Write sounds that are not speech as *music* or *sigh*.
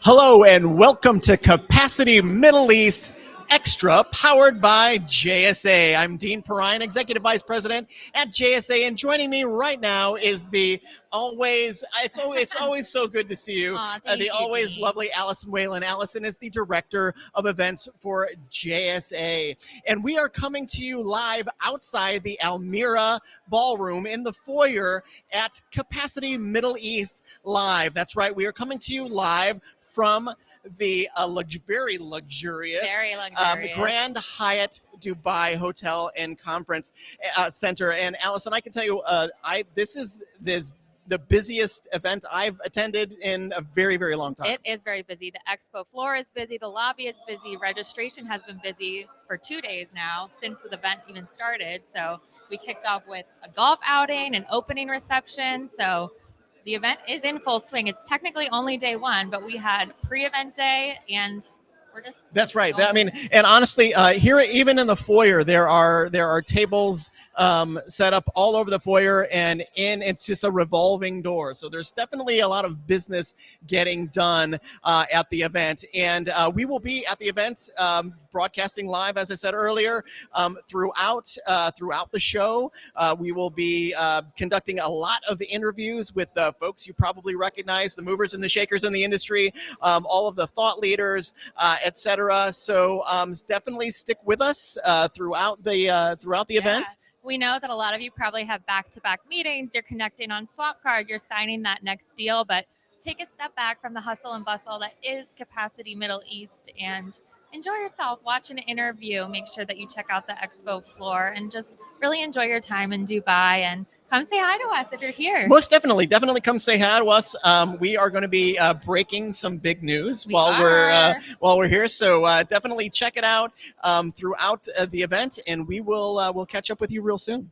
Hello and welcome to Capacity Middle East. Extra, powered by JSA. I'm Dean Perrine, Executive Vice President at JSA, and joining me right now is the always it's always it's *laughs* always so good to see you. Aw, uh, the you, always Dean. lovely Allison Whalen. Allison is the director of events for JSA, and we are coming to you live outside the Almira Ballroom in the foyer at Capacity Middle East Live. That's right, we are coming to you live from the uh, lux- very luxurious Very um. Grand Hyatt Dubai Hotel and Conference uh, Center. And Allison, I can tell you, uh, I this is this the busiest event I've attended in a very very long time. It is very busy. The expo floor is busy. The lobby is busy. Registration has been busy for two days now since the event even started. So we kicked off with a golf outing, an opening reception. So the event is in full swing. It's technically only day one, but we had pre-event day, and we're just That's right. That- I mean, and honestly, uh, here even in the foyer, there are there are tables um, set up all over the foyer, and in it's just a revolving door. So there's definitely a lot of business getting done uh, at the event, and uh, we will be at the event um, broadcasting live, as I said earlier, um, throughout uh, throughout the show. Uh, we will be uh, conducting a lot of interviews with the folks you probably recognize, the movers and the shakers in the industry, um, all of the thought leaders, uh, etc. So um, definitely stick with us uh, throughout the uh, throughout the Yeah. event. We know that a lot of you probably have back to back meetings. You're connecting on Swapcard, you're signing that next deal, but take a step back from the hustle and bustle that is Capacity Middle East and enjoy yourself. Watch an interview. Make sure that you check out the expo floor and just really enjoy your time in Dubai and come say hi to us if you're here. Most definitely, definitely come say hi to us. Um, we are going to be uh, breaking some big news We while we're uh, while we're here. So uh, definitely check it out um, throughout uh, the event, and we will uh, we'll catch up with you real soon.